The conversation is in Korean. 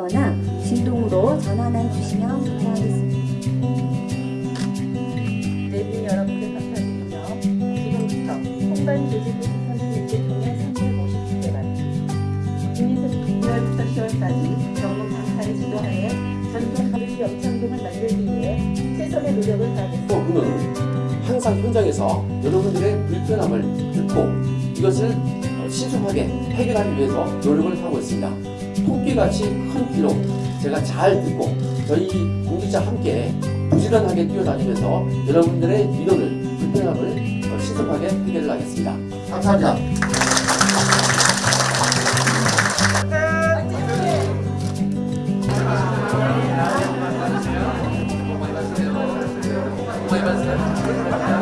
전화하시거나 진동으로 전화만 주시면 감사하겠습니다. 내부 여러분들 감사드리며 지금부터 홍반 조직부 선수님께 종료 350개만 국민선 9월부터 10월까지 전국 강사를 지도하여 전국 가을이 영창동을 만들기 위해 최선의 노력을 다하겠습니다. 또 그는 항상 현장에서 여러분들의 불편함을 듣고 이것을 어, 신속하게 해결하기 위해서 노력을 하고 있습니다. 토끼같이 큰 키로 제가 잘 듣고 저희 공기자 함께 부지런하게 뛰어다니면서 여러분들의 위로를 불편함을 신속하게 해결을 하겠습니다. 감사합니다. 감사합니다.